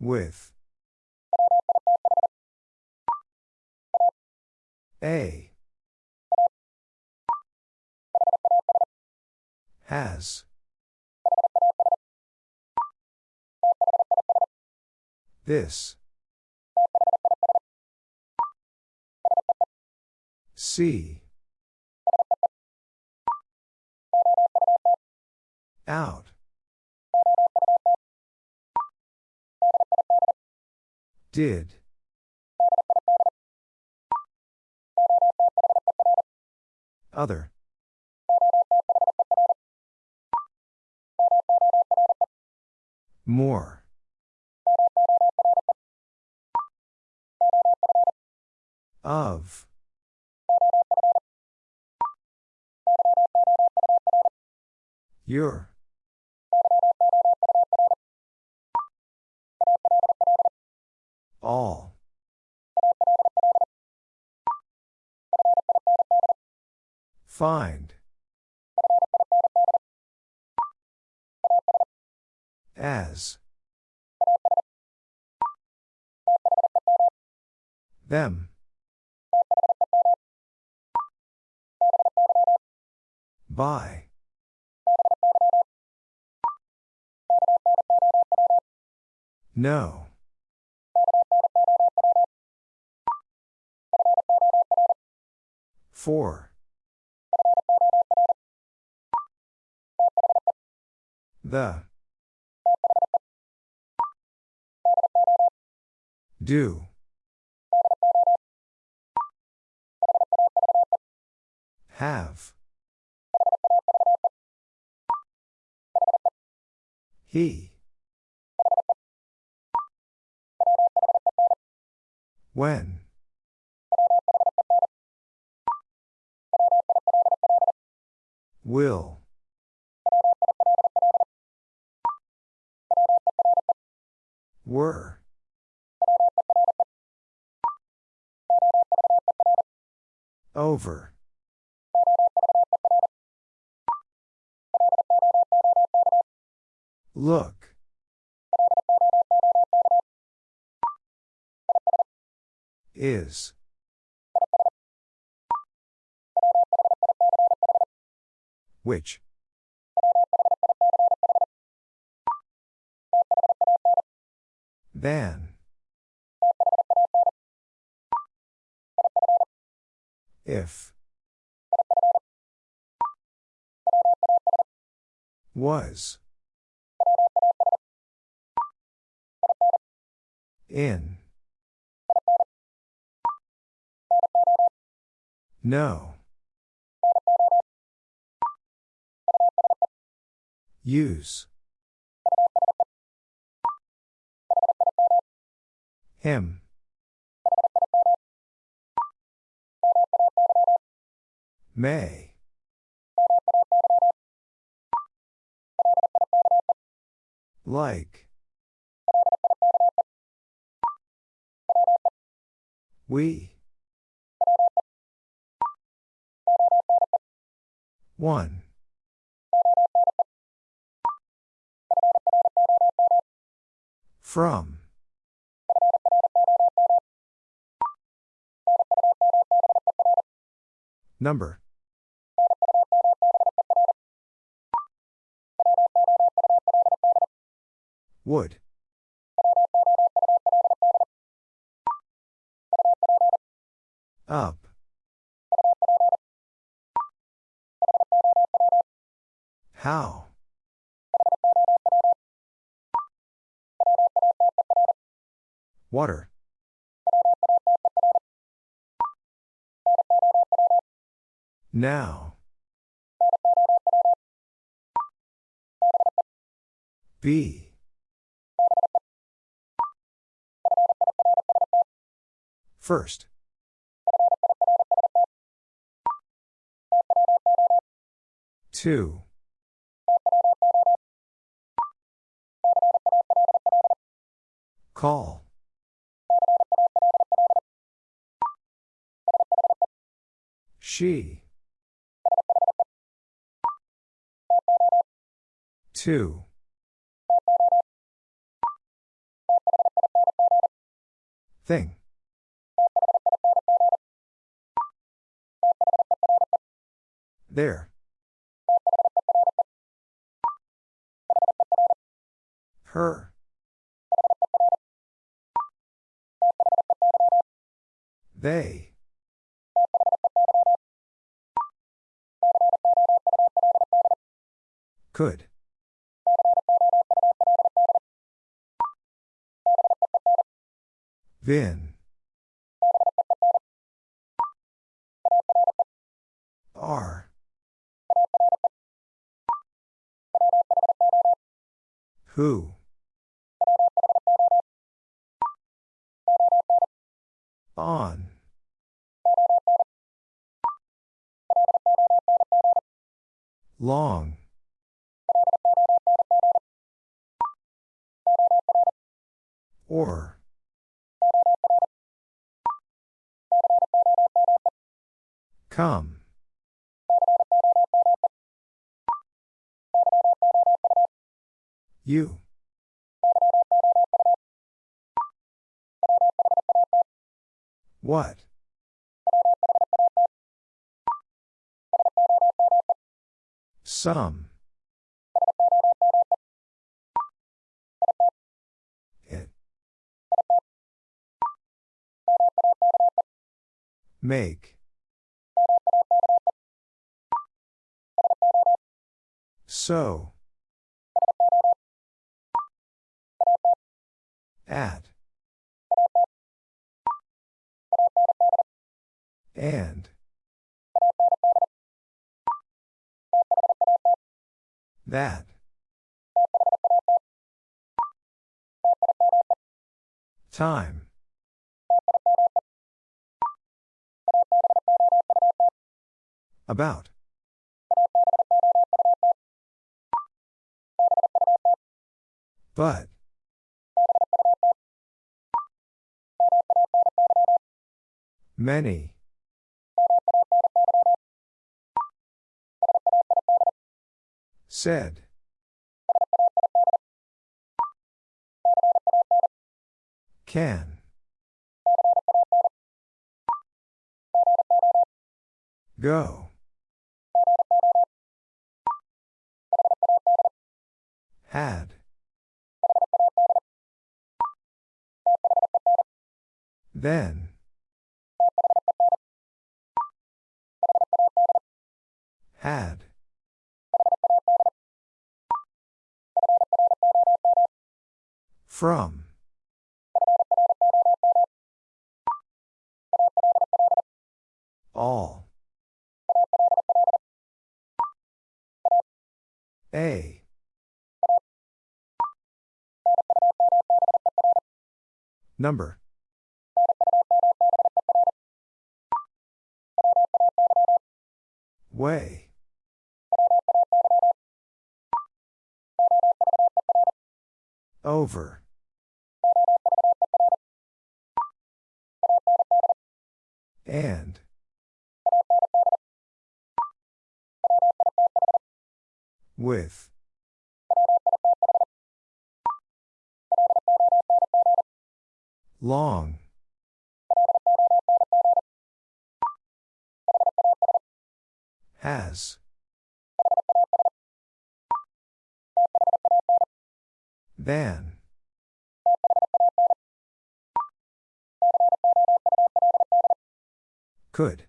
With. A. Has. This. See. Out. Did. Other. More. Of. Your. All. Find. As. Them. By. No. Four. The. Do. Have. He. When. Will. Were. Over. Look. Is. Which? Than. If. Was. In. No. Use. Him. May. Like. We. One. From. Number. Would. Up. How? Water. Now. B. First. Two. Call. She. Two. Thing. There. Her. They. Could. Vin. Are. Who? On. Long. Or. Come. You. What? Some. Make. So. At. And. That. Time. About. But. Many. Said. Can. Go. Had. Then. Had. From. All. A. Number. Way. Over. And. With. Long. Has. Than. Could.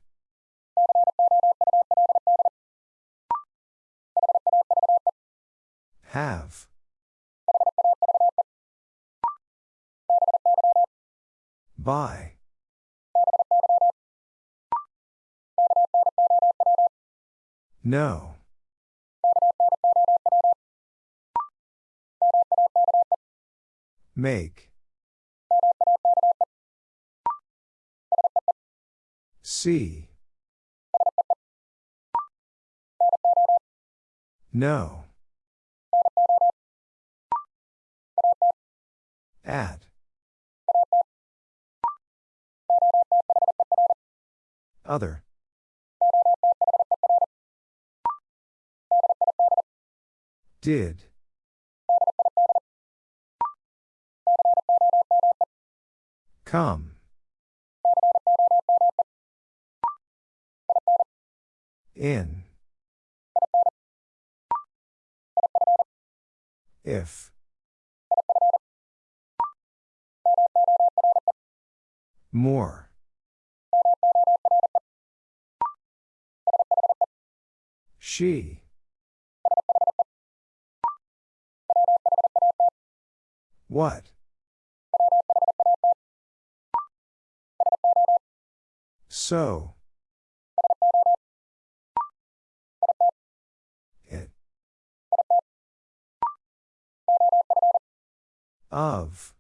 Have. By. No. Make. See. No. At. Other. Did. Come. In. If. More. She. What? So. It. Of.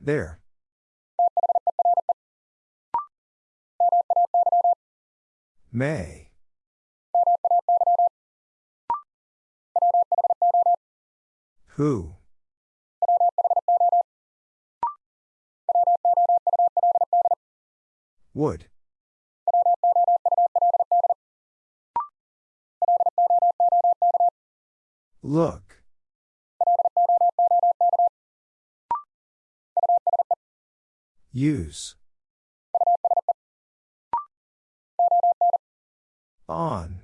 There. May. Who? Would. Look. Use. On.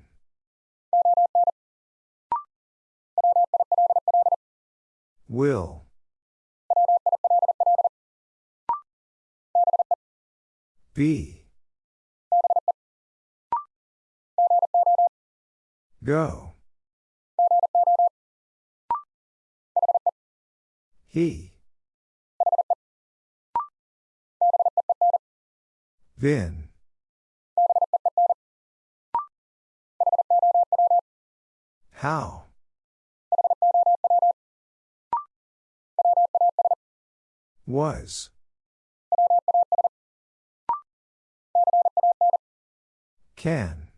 Will. Be. Go. He. Vin. How? Was. Can.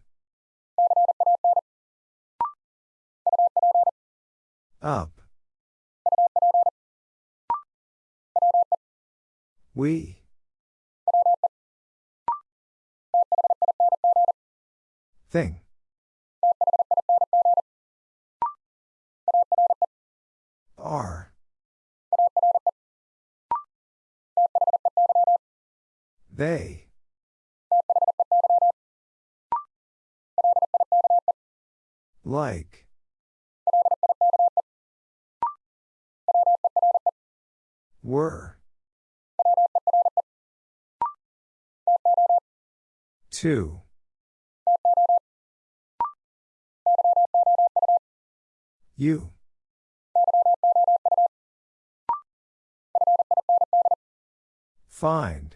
Up. We. Thing. Are. They. Like. Were. Two. You. Find.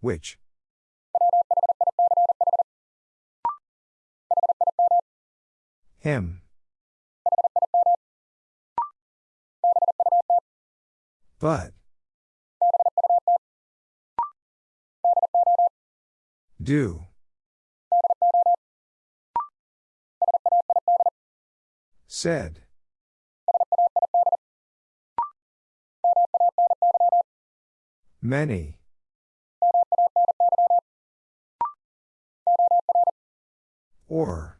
Which? Him. But. Do. Said. Many. Or.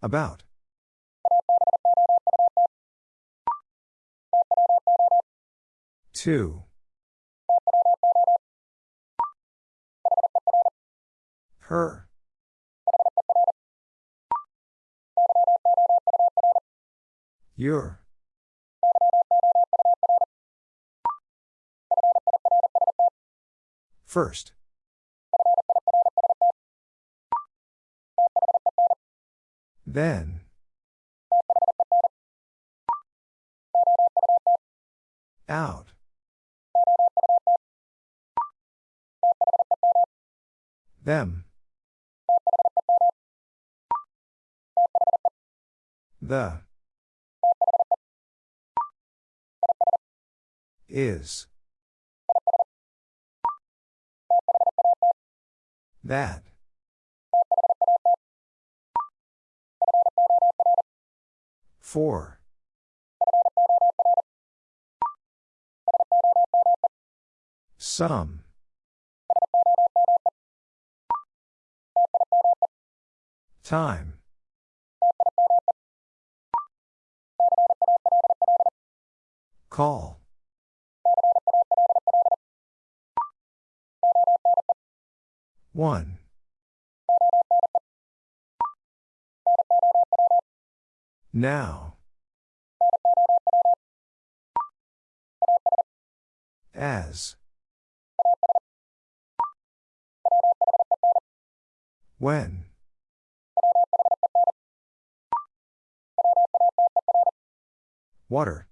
About. Two. Her. Your. First. Then. Out. Them. The. Is. That. Four. Some. Time. Call. One. Now. As. When. Water.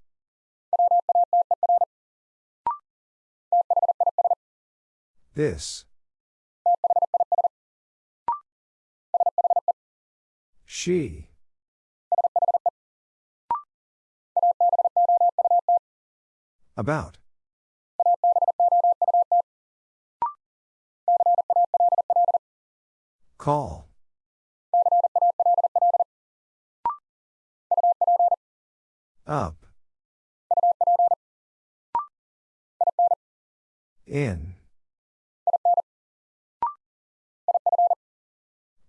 This. She. About. Call. Up. In.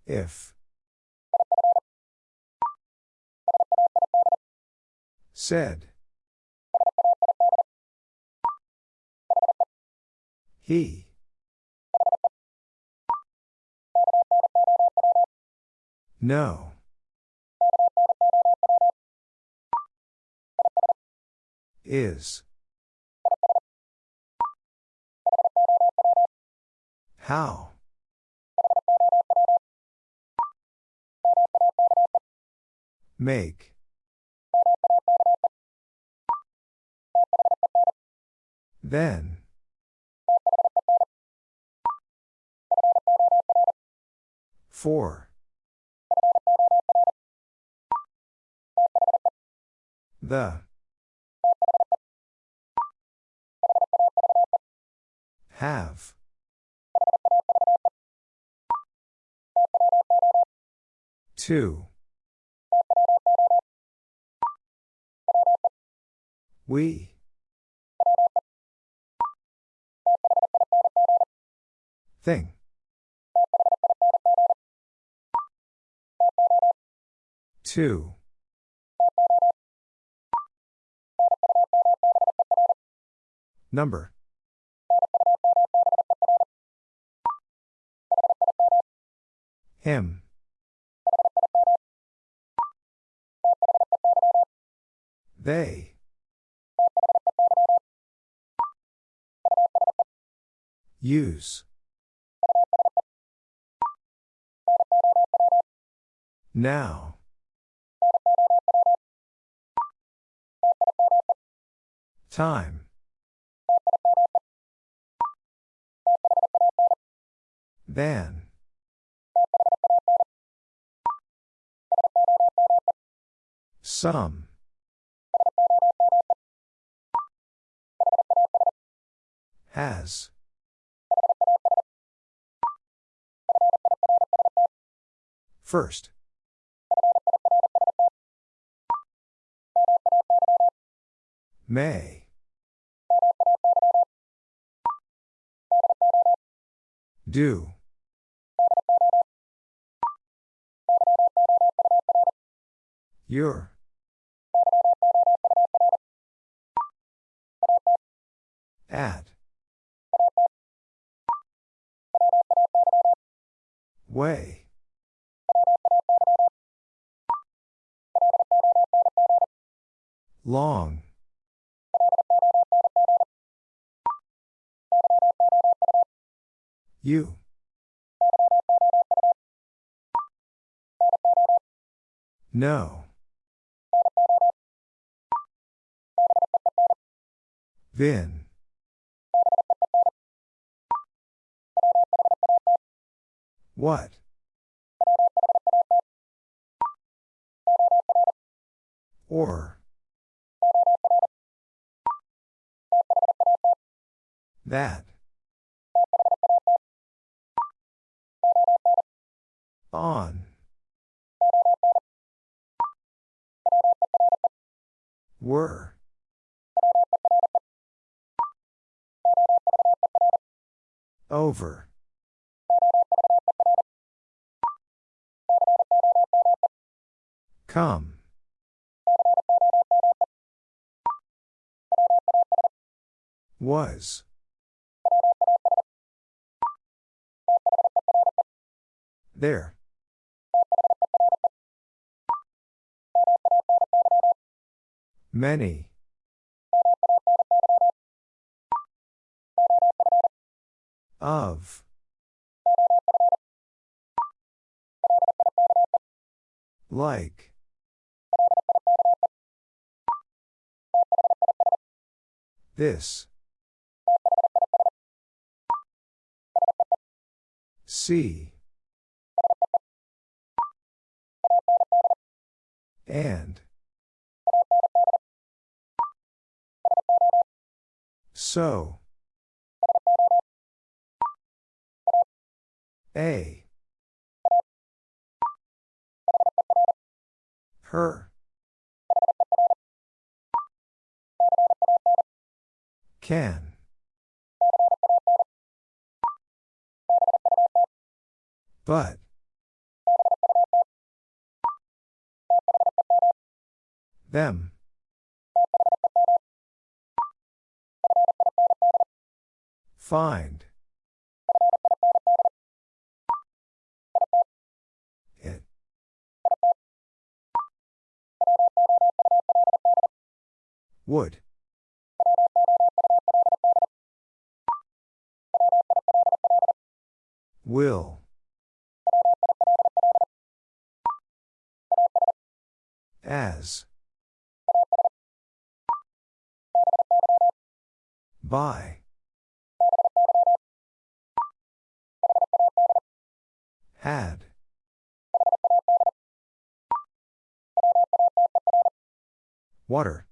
If. Said. He. No. Is. How? Make. Then. Four. The. Have. Two. We. Thing. Two. Number. Him. They. Use. Now. Time. Then. Some. Has. First. May. Do. Your. At. Way. Long. You. No. Vin. What? Or. That. On. Were. Over. Come. Was. There. Many. Of. Like. This. See. And. So. A. Her. Can. But. Them. Find. It. Would. Will. As. By. Had. Water.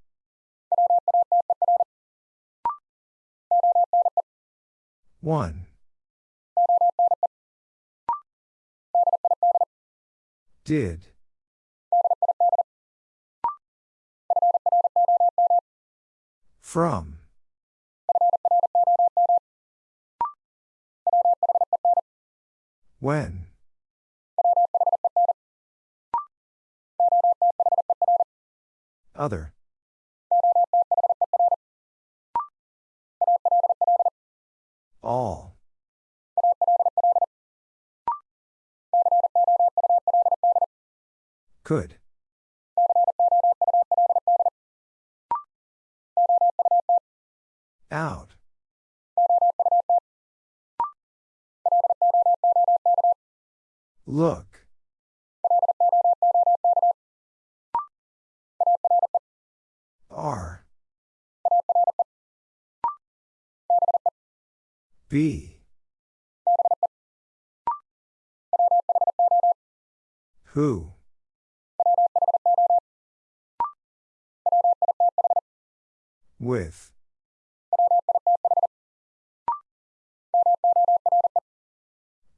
One. Did. From. When. Other. All. Could. Out. Look. R. B. Who? With.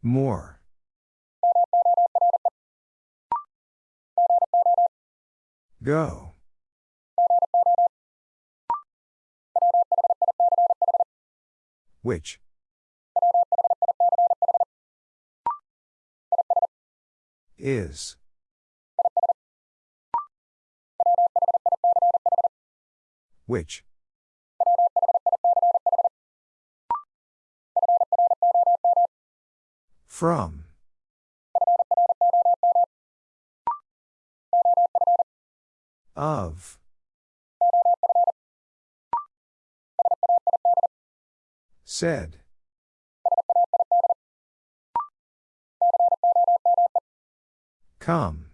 More. Go. Which? Is. Which? From. Of. Said. Come.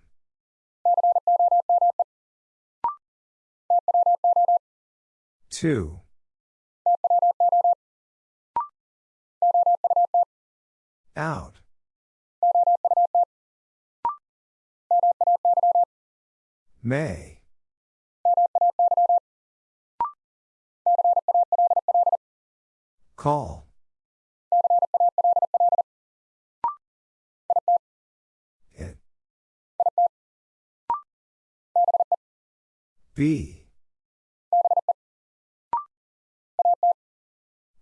Two. Out. May. Call. It. Be.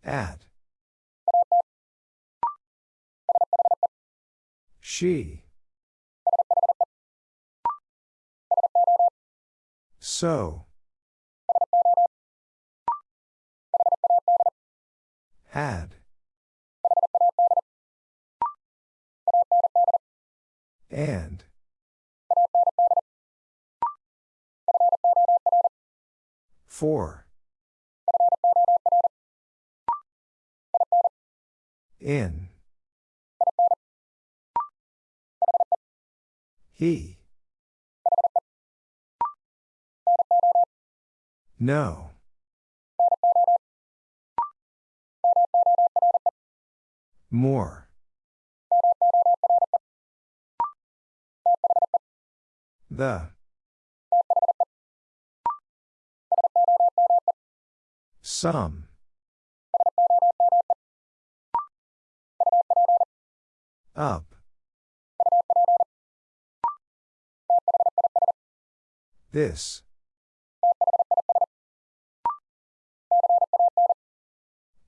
At. She. So. Had. And. For. In. He. No. More. The. Some. Up. This.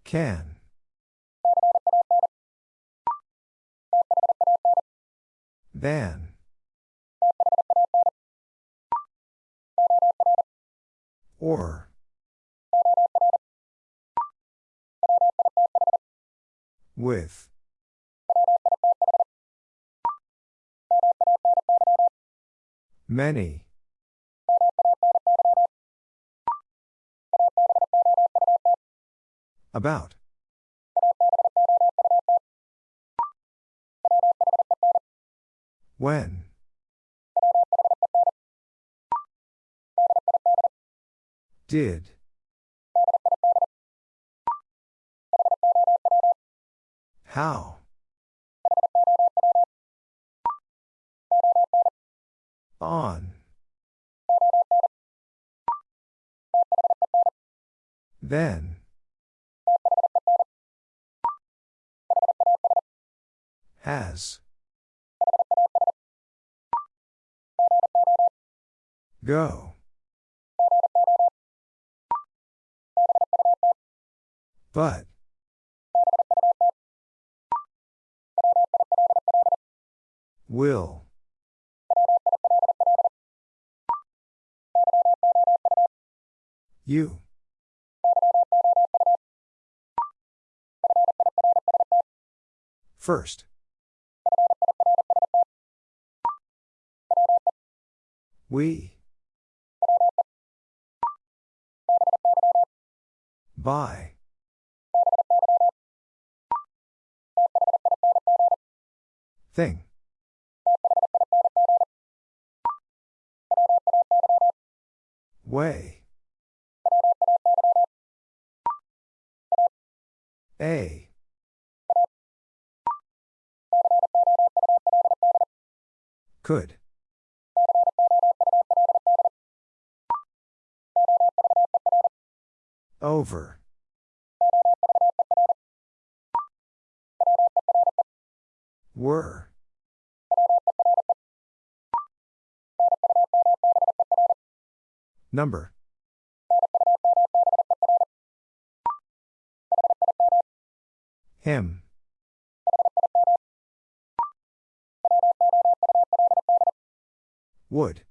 Can. Than. Or. With. Many. About. When. Did. How? On. Then. Has. Go. But. Will. You. First. We. By. Thing. Way. A. Could. Over. Were. Number. Him. Would.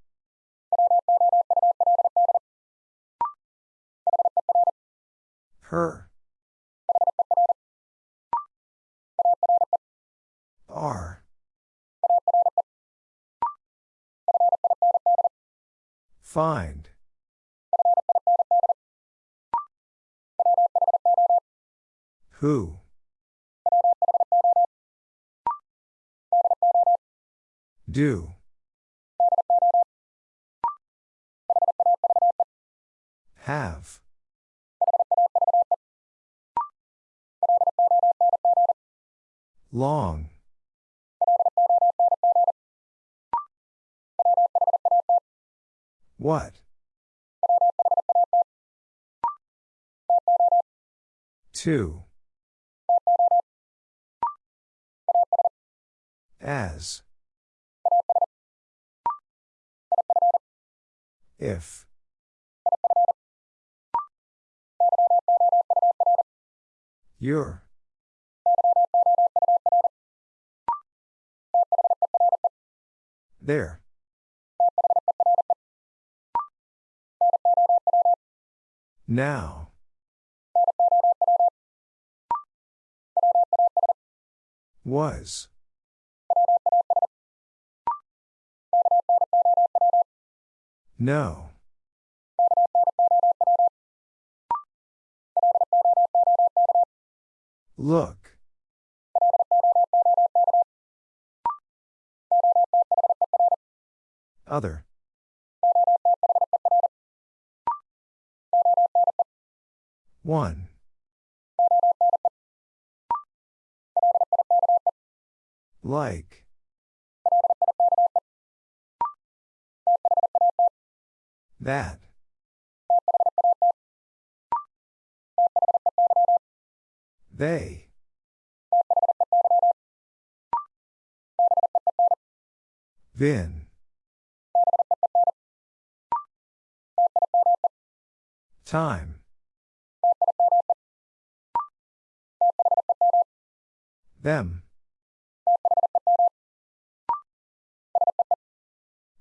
Her. Are. Find. Who? Do. Have. Long. What? Two. As. If. Your. There. Now. Was. No. Look. Other. One. Like. That. They. Vin. Time. Them.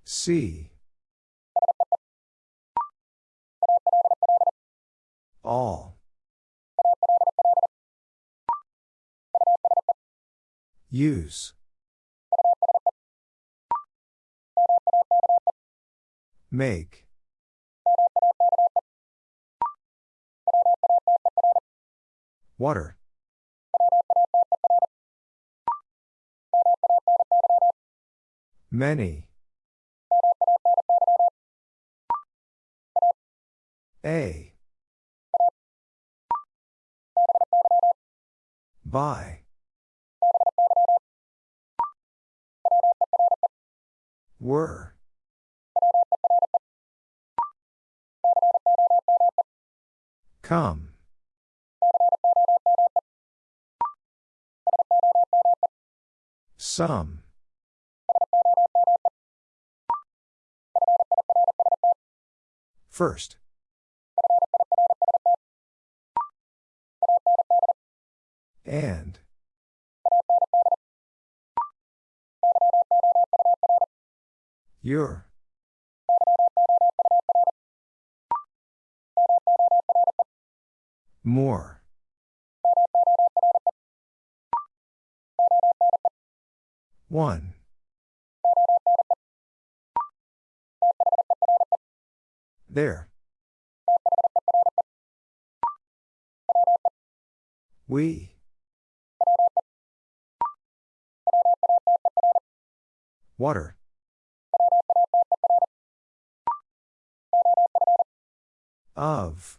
See. All. Use. Make. Water. Many. A. By. Were. Come. Some. First. And. Your. More. One. There. We. Water. Of.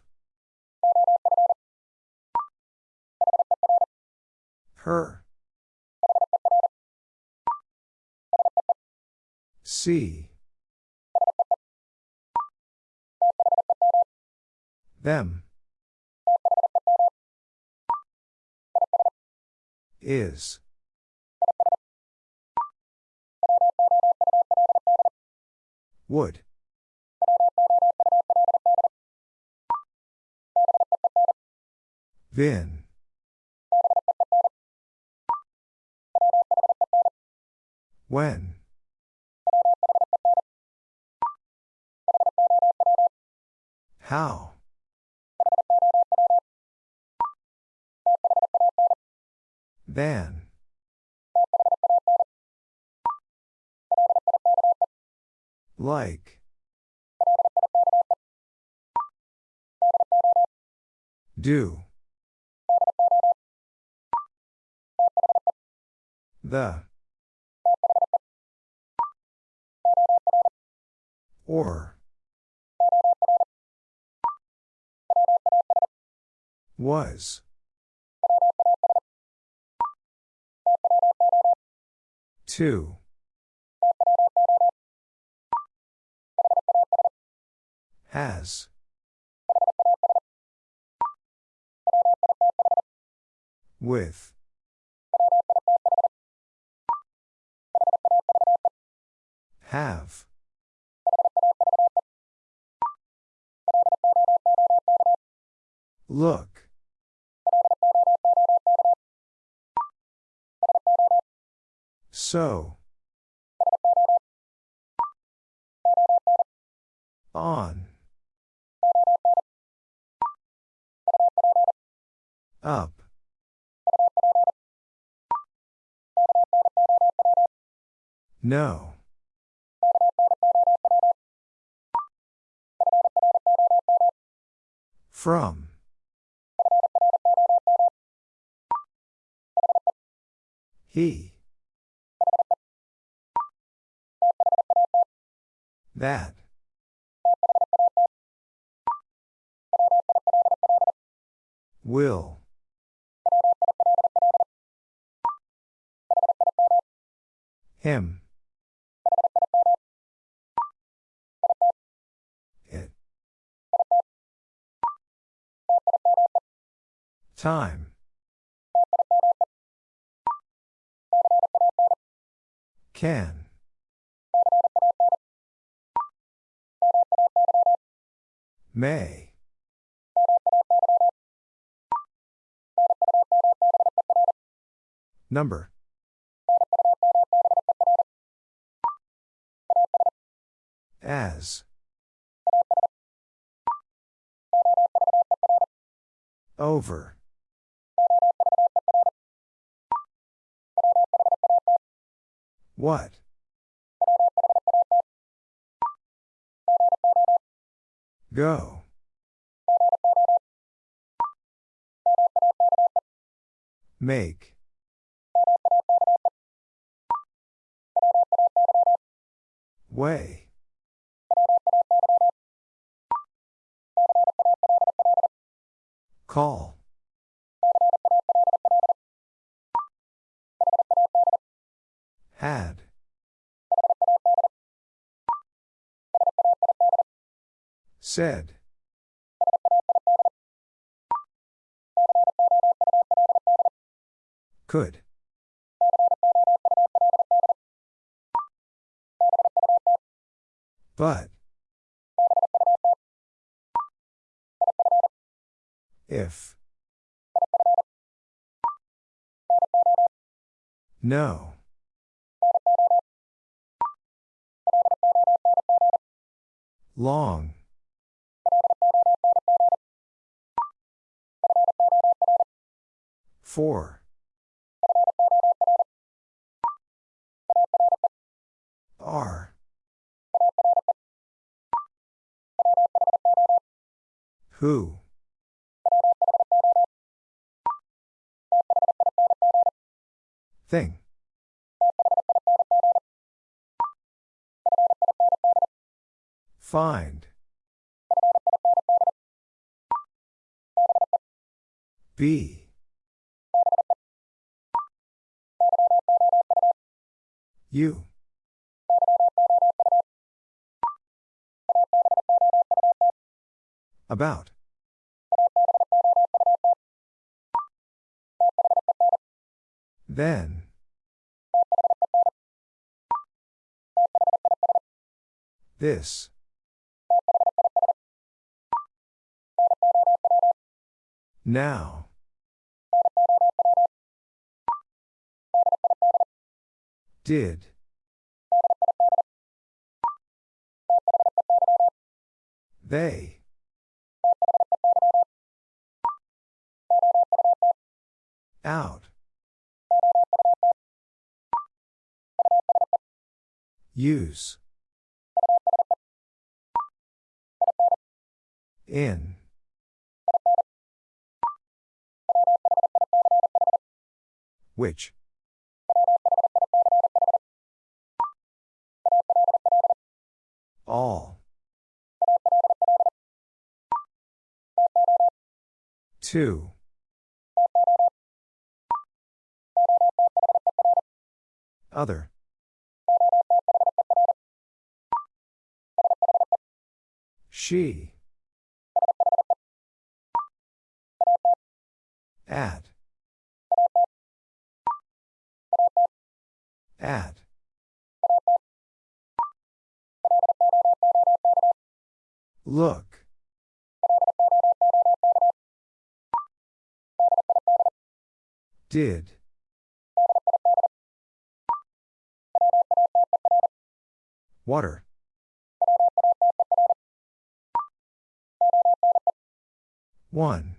Her. See. Them. Is. Would. Vin. When. How. Than. Like. Do. The. Or. Was. Two. Has. With. Have. Look. So. On. Up. No. From. He. That. Will. Him. Time. Can. May. Number. As. Over. What? Go. Make. Way. Call. Had. Said. Could. But. If. No. Long. Four. R. Who? Thing. Find. Be. You. About. Then. This. Now. Did. They. Out. Use. In. Which? All. Two. Other. She. At. At. Look. Did. Water. One.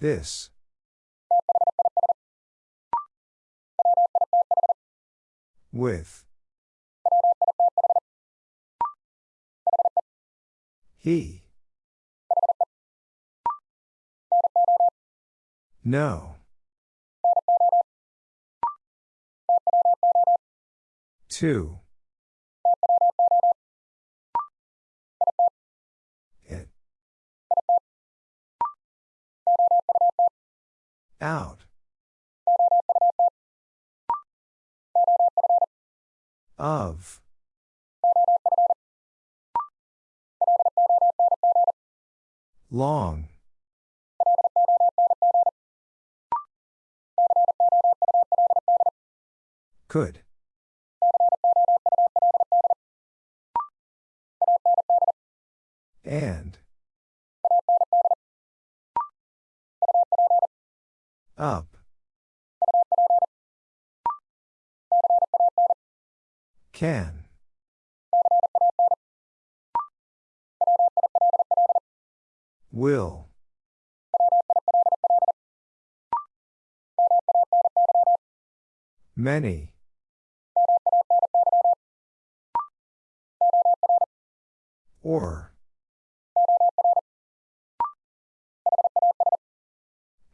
This. With. He. No. Two. It. Out. Of. Long. Could. And. Up. Can. Will. Many. Or.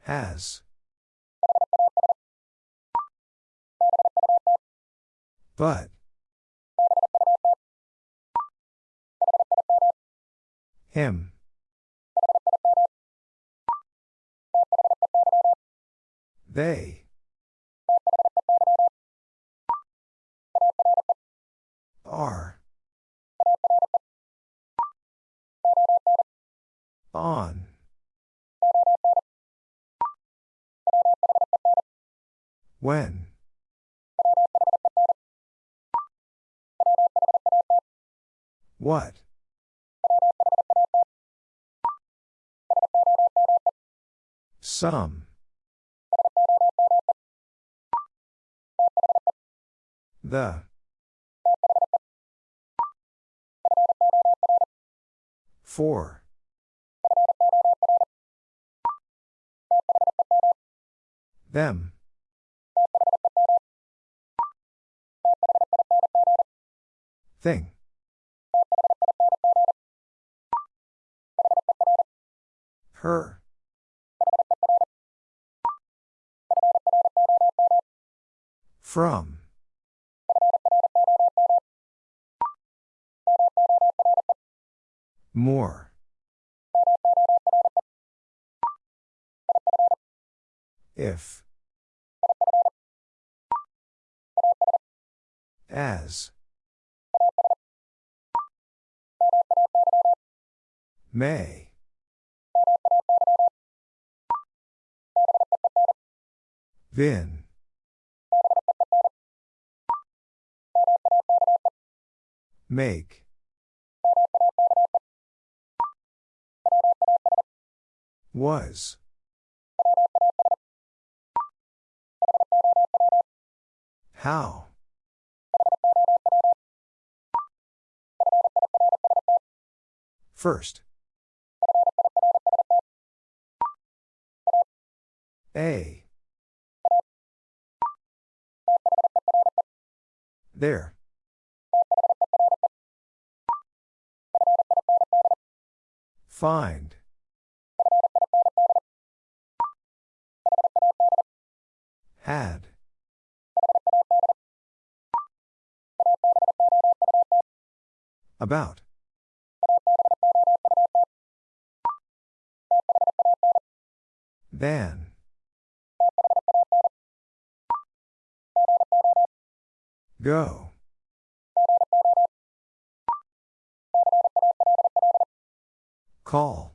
Has. But. Him. They. Are. On. When. What? Some. The. Four. Them. Thing. Her. From. More. If. As. May. Then. Make. Was. How? First. A. There. Find. Had. About. Than. Go. Call.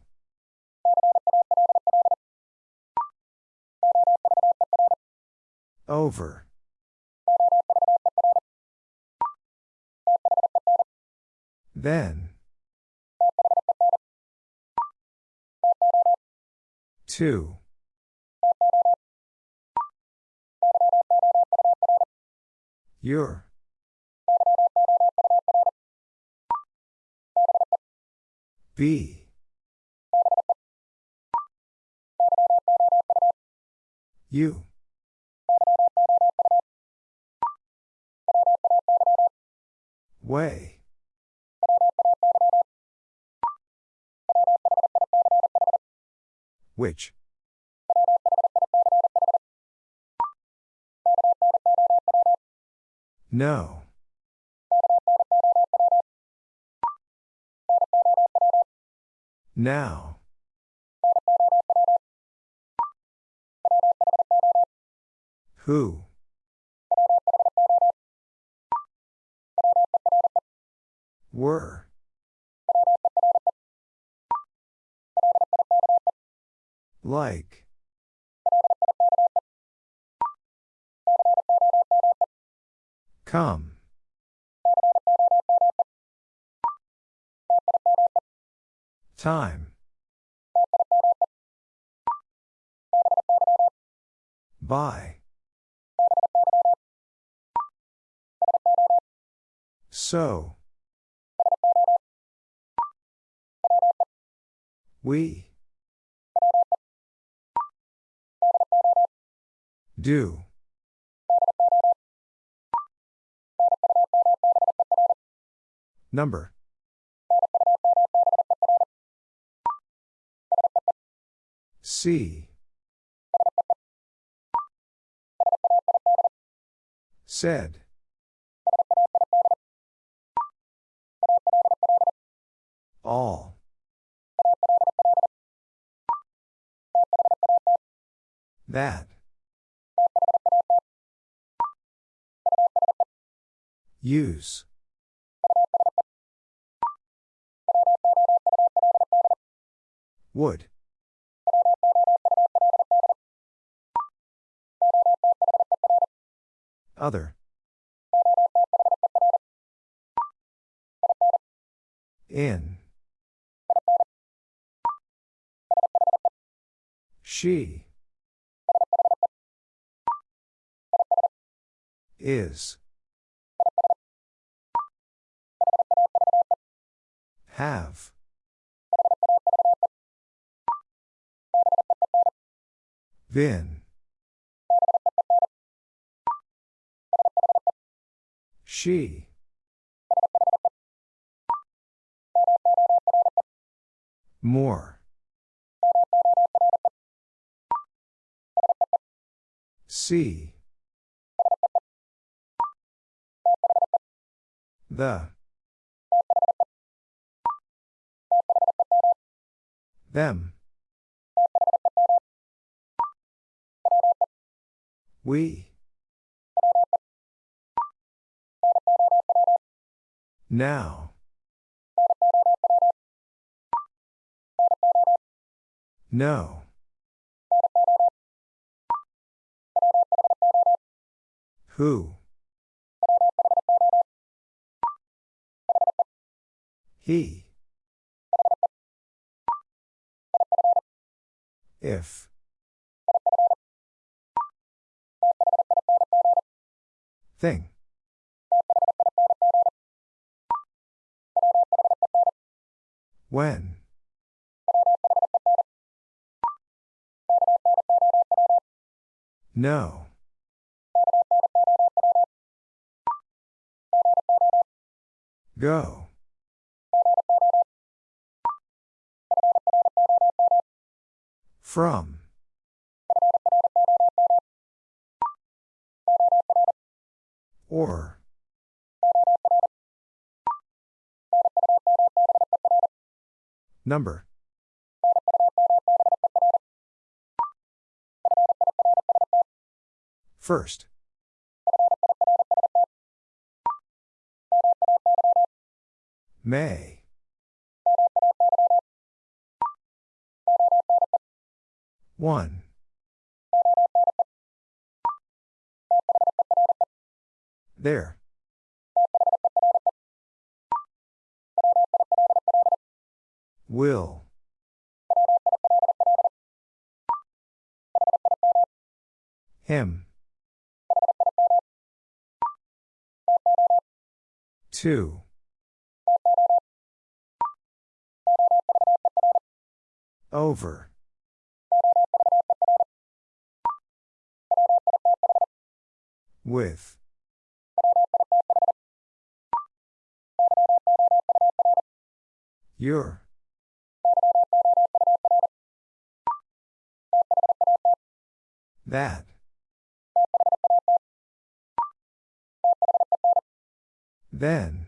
Over. Then. Two. Your. B. You. Way. Which? No. Now. Who? Were. Like. Come. Time. By. So. We. Do. Number. See. Said. All. That. Use. Would. Other. In. She. Is. Have. Been. She. More. See. The. Them. We. Now. No. Who? He. If. Thing. When? No. Go. From. Or. Number. First. May. One. There. Will. Him. Two. Over. With. Your. That. Then.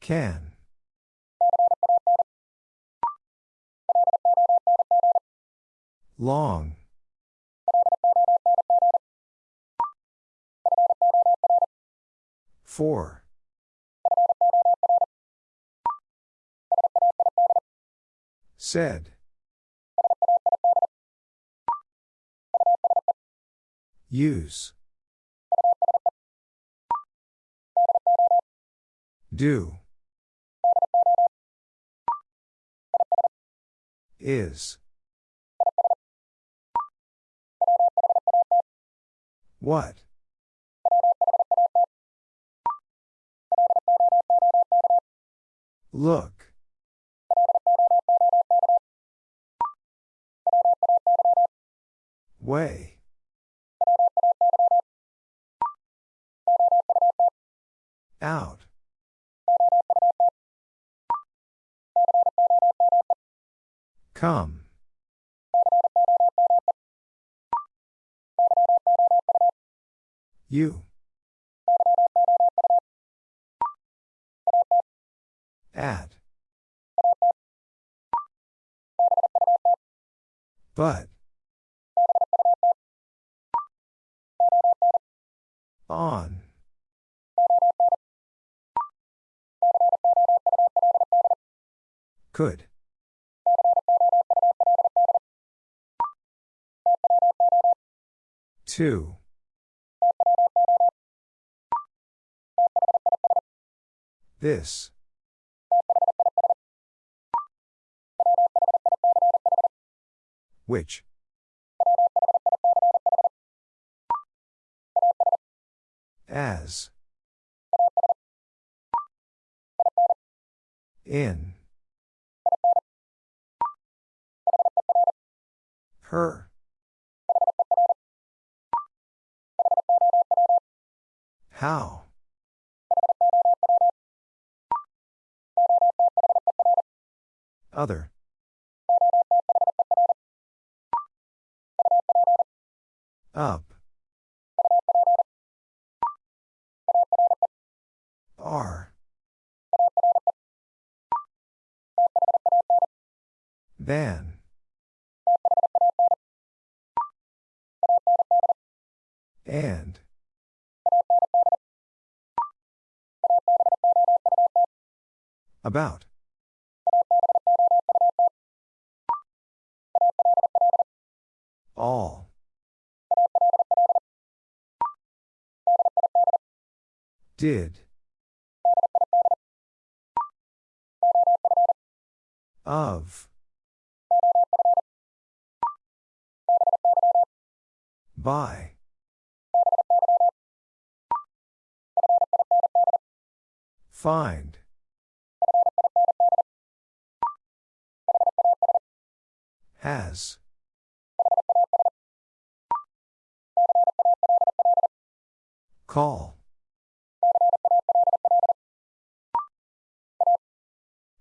Can. Long. Four. Said. Use. Do. Is. What? Look. Way. Out. Come. You. At. But. On. Could. Two. This. Which? As. In. Her. How? Other. Up. R. Than. And. About. All. Did. Of. By. Find. Has. Call.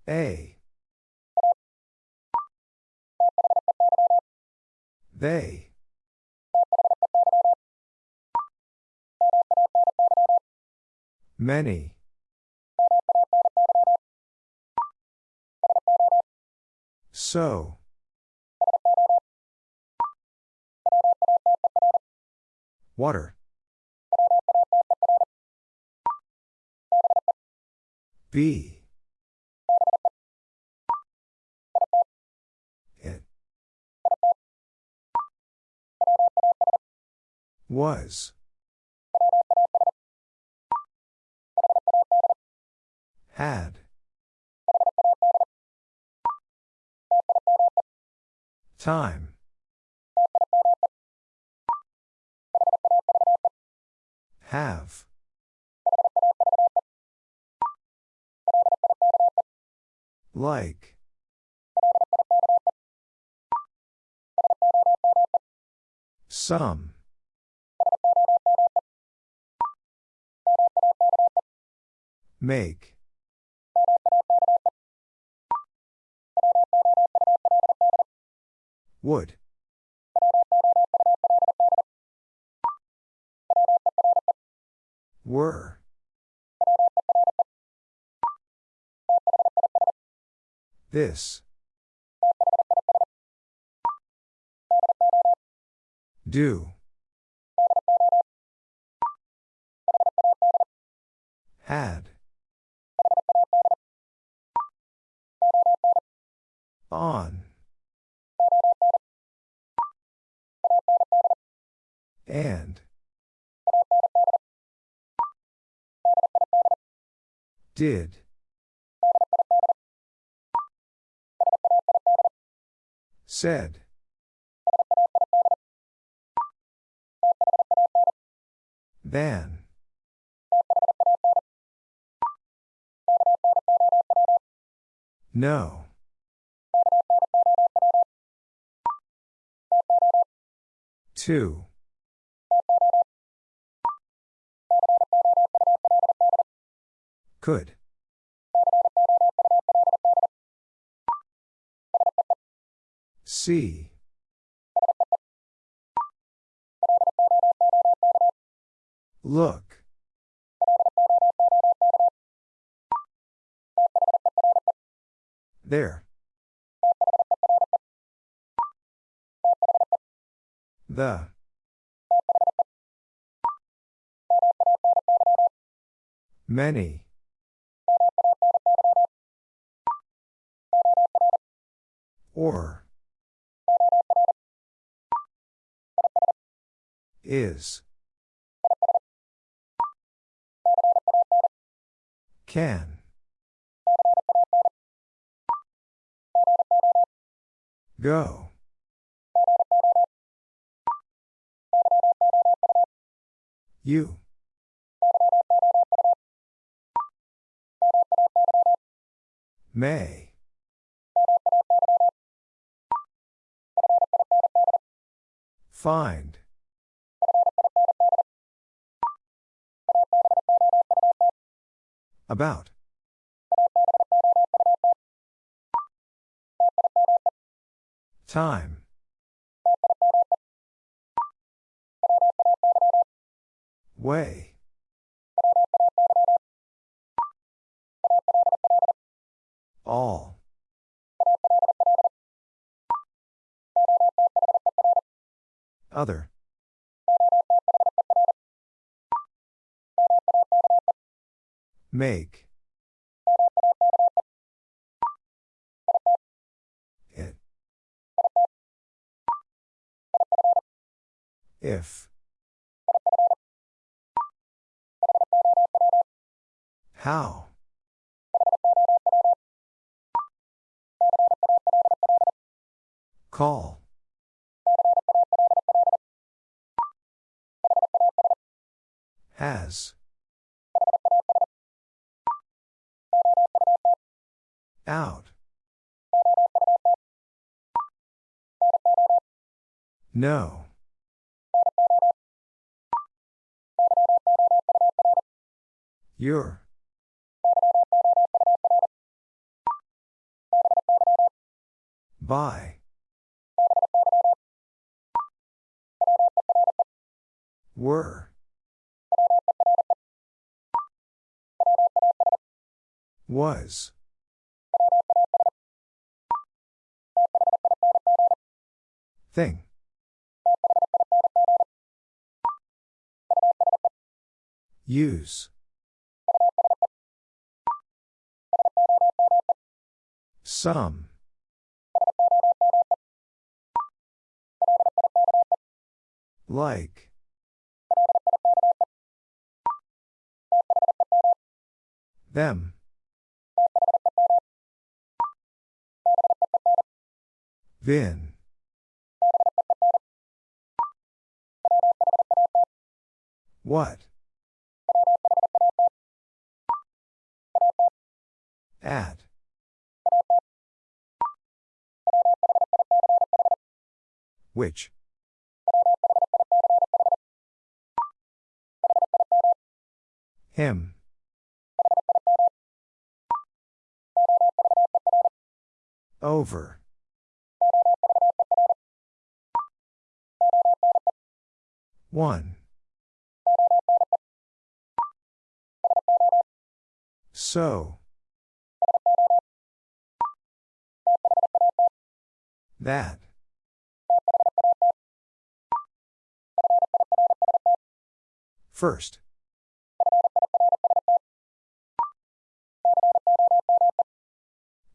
A. They. Many. So. Water. B. It. Was. Had. Time. Have. Like. Some. Make. Would. Were. This. Do. Had. On. And. Did. Said. Than. No. Two. Could. See. Look. There. The. Many. Or. Is. Can. Go. You. May. Find. About. Time. Way. All. Other. Make. It. If. How? Call. Has. Out. No. Your. By. Were. Was. Thing. Use. Some. Like. Them. Vin. What? Which? Him. Over. One. So. That. First.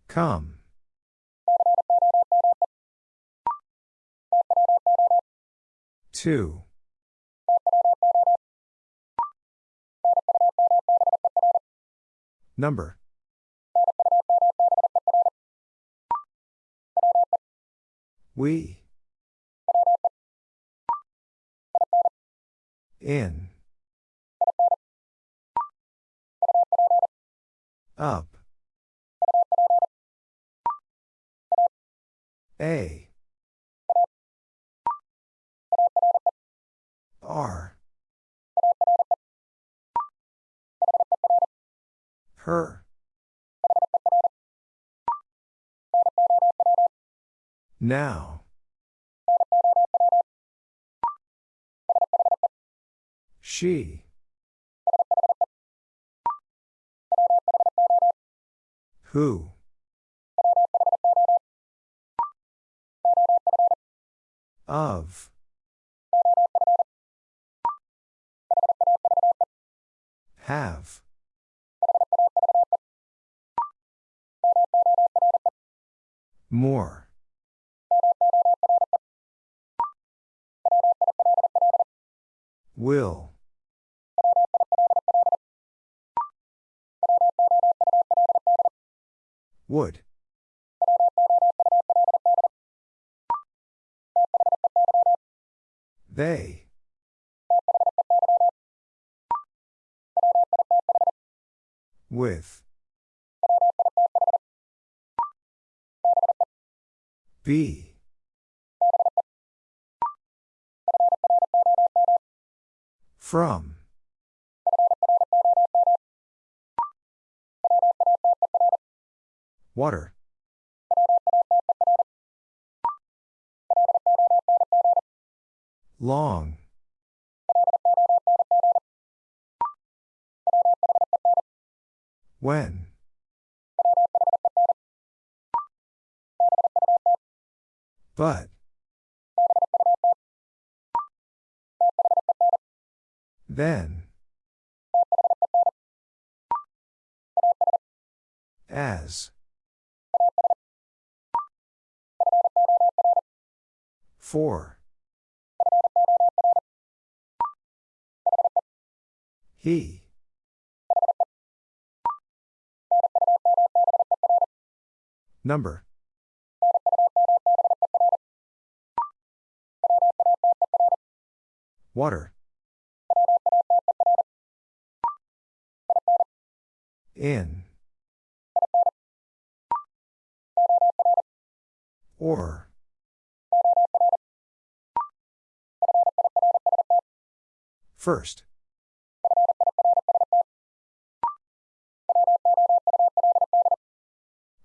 Come. Two. Number. We. In. Up. A. R. Her. Now. She. Who? Of. Have. More. Will. Would. They. With. Be. From. Water. Long. When? But. Then. As. For. He. Number. Water. In. Or. First.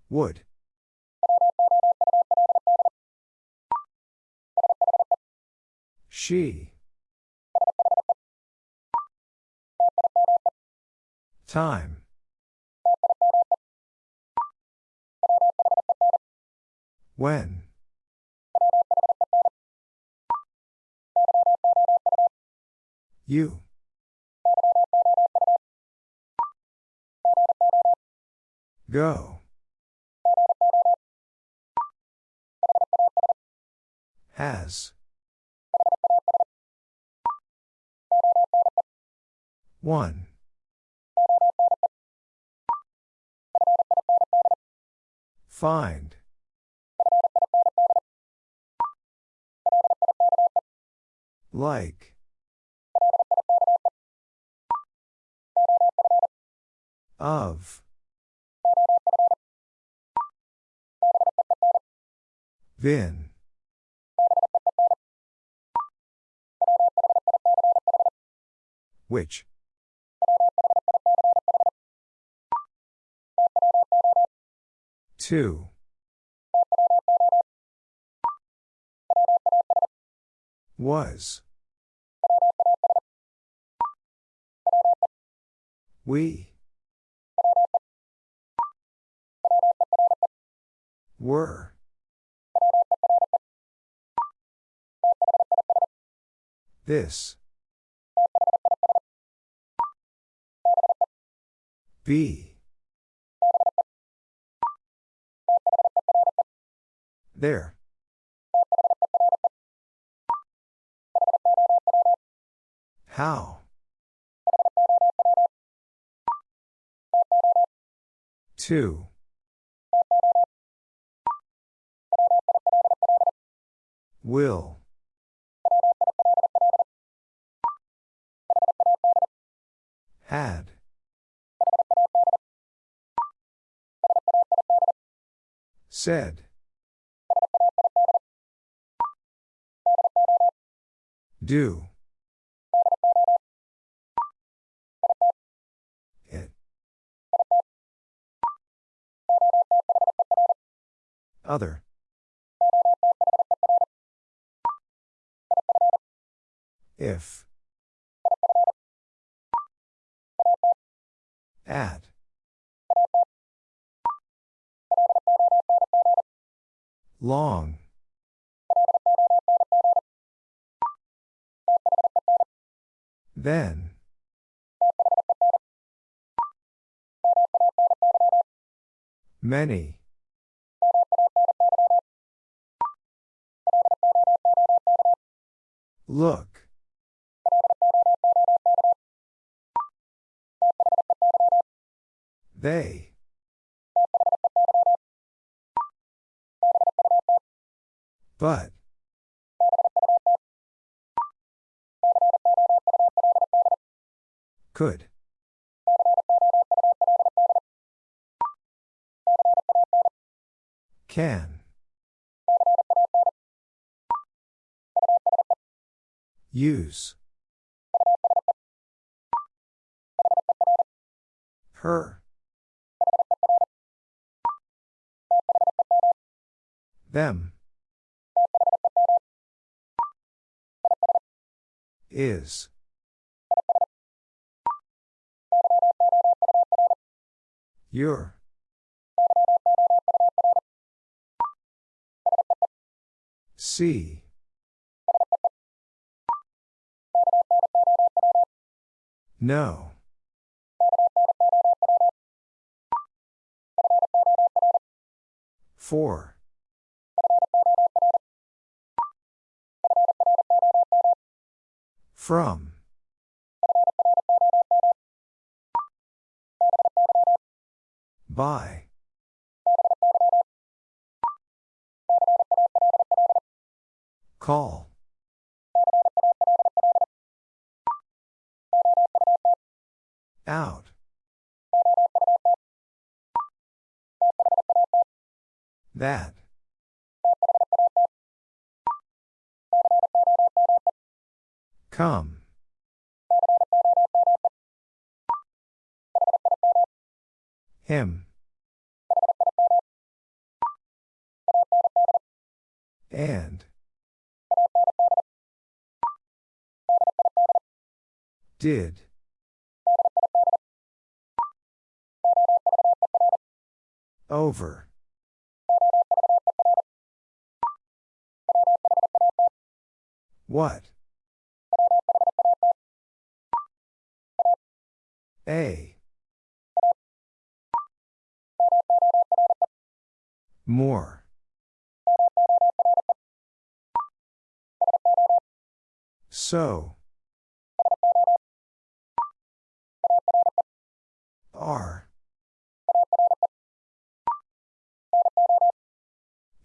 Would. She. Time. When? You. Go. Has. One. Find. Like. Of. Then. Which? Two. Was. We. Were. This. Be. There. How? Two. Will. Had. Said. Do. It. Other. If. At. Long. Then. Many. Look. They. But. Could. Can. Use. Her. Them. Is. Your. See. No. Four. From. By. Call. Out. That. Come. Him. And. Did. Over. What? A. More. So. R.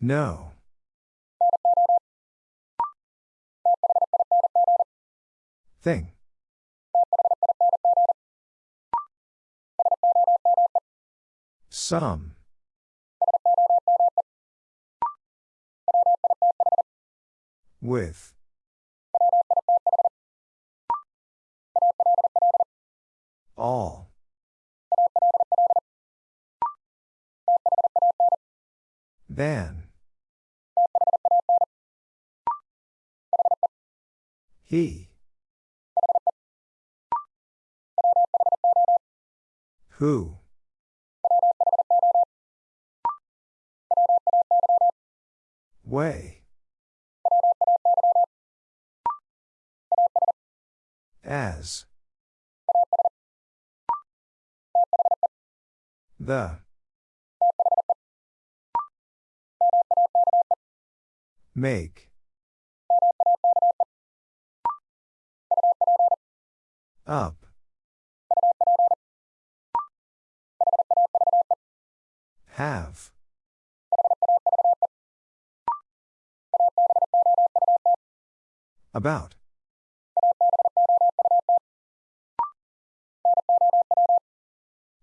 No. Thing. Some. With. All. Then. He. Who? Way. As. The. Make. Up. Have. About.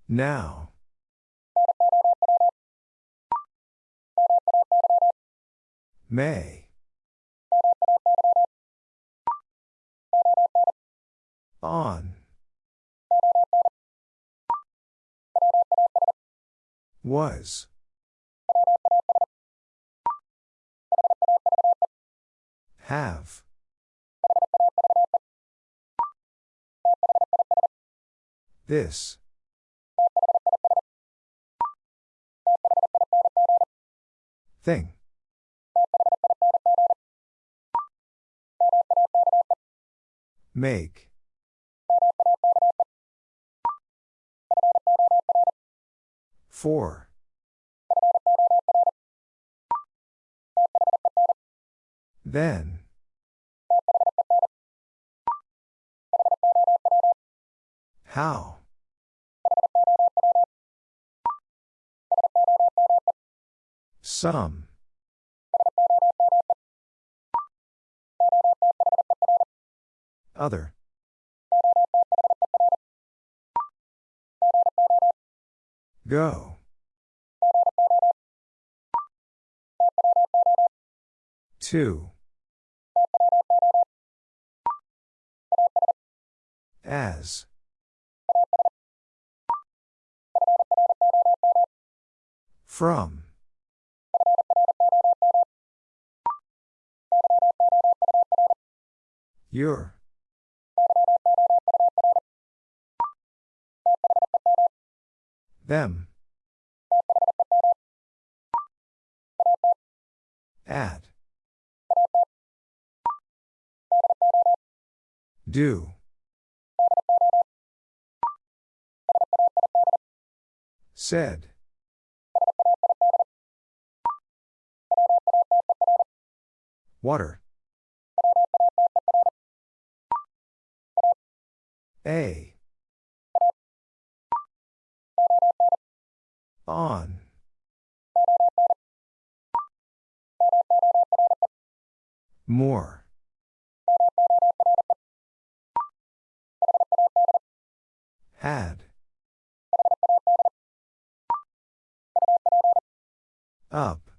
Now. May. On. Was. Have. This. Thing. Make. Four. Then. How? Some. Other. Go. Two. As. From. Your. Them. At. Do. Said. Water. A. On. More. Had. Up.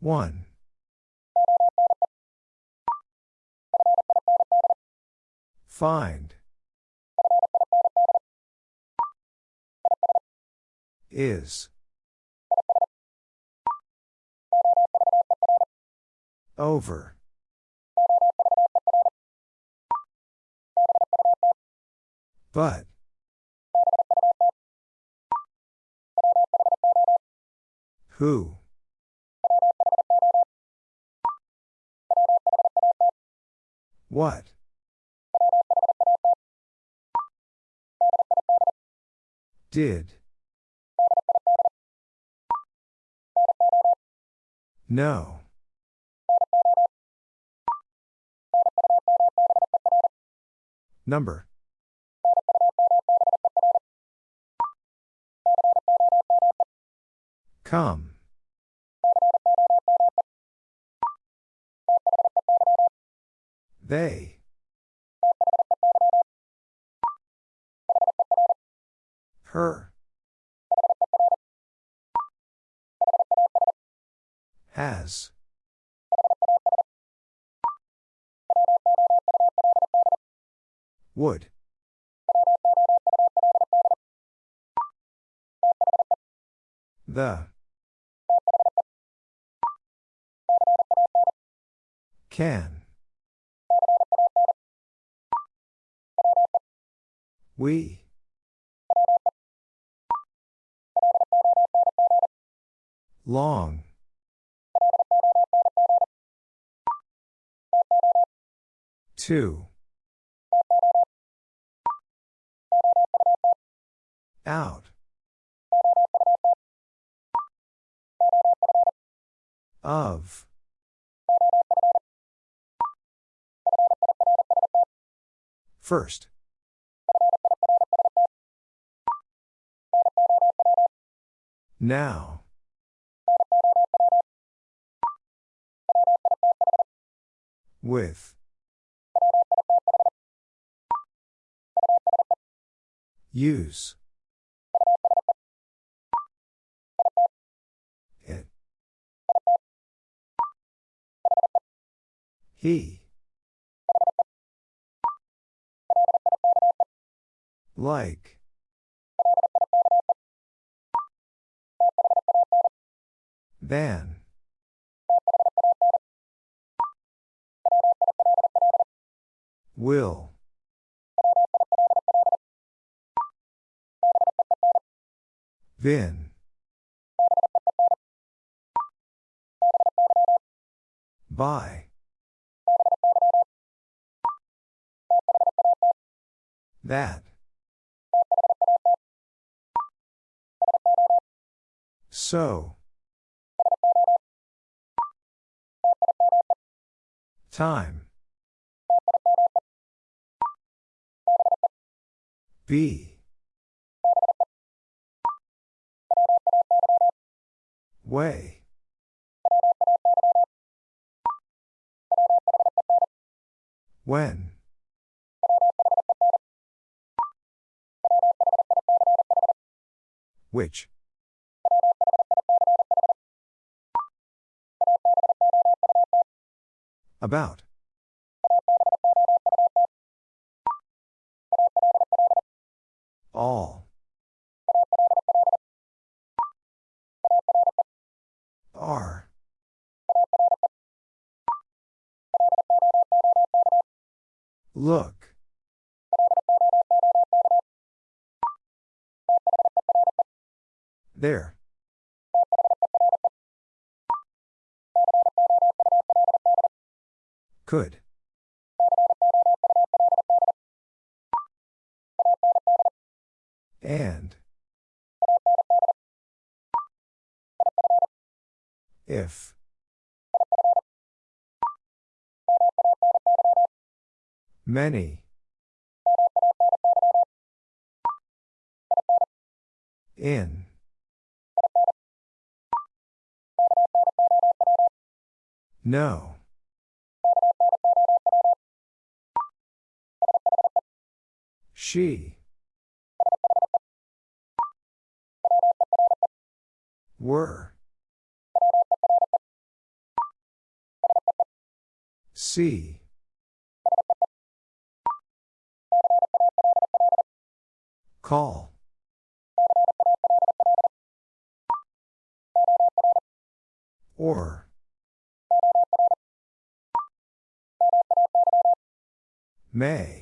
One. Find. Is. Over. But. Who? What? Did. No. Number. Come. They. Her. Has. Would. The. Can. We. Long. Two. Out. Of. First. Now. With. Use. It. He. Like. Than. Will. Vin. By. That. So. Time. B. Way. When. Which. About. All. Are. Look. There. Could. And. If. Many. In. No. She. Were. See. Call. Or. May.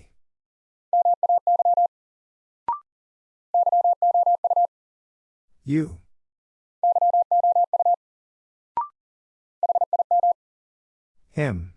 You. Him.